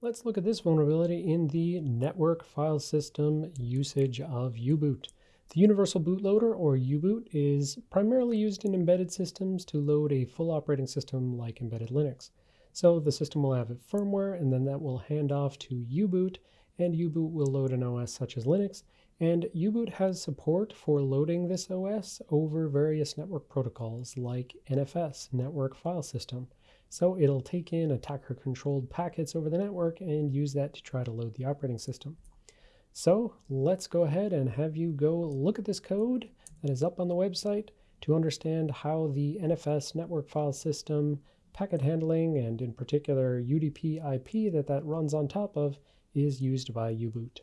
Let's look at this vulnerability in the network file system usage of U-Boot. The Universal Bootloader, or U-Boot, is primarily used in embedded systems to load a full operating system like embedded Linux. So the system will have a firmware, and then that will hand off to U-Boot, and U-Boot will load an OS such as Linux, and U-Boot has support for loading this OS over various network protocols like NFS, Network File System. So it'll take in attacker-controlled packets over the network and use that to try to load the operating system. So let's go ahead and have you go look at this code that is up on the website to understand how the NFS network file system packet handling and in particular UDP IP that that runs on top of is used by U-Boot.